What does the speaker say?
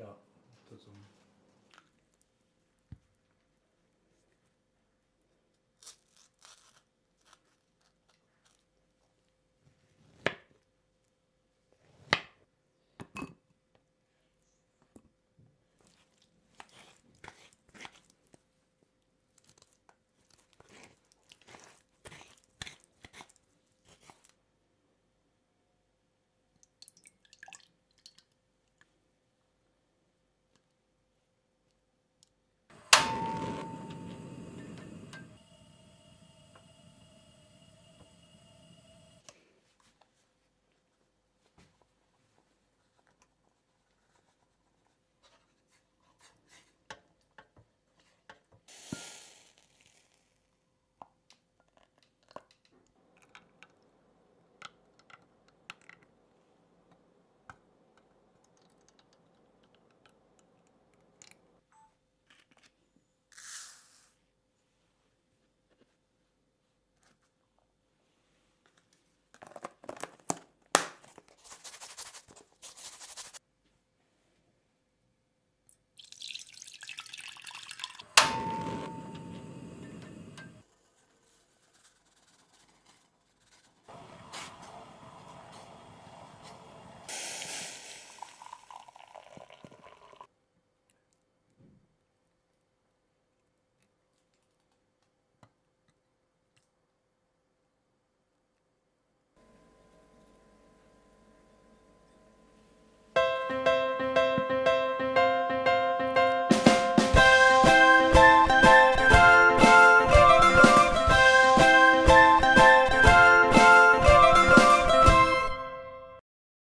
Yeah.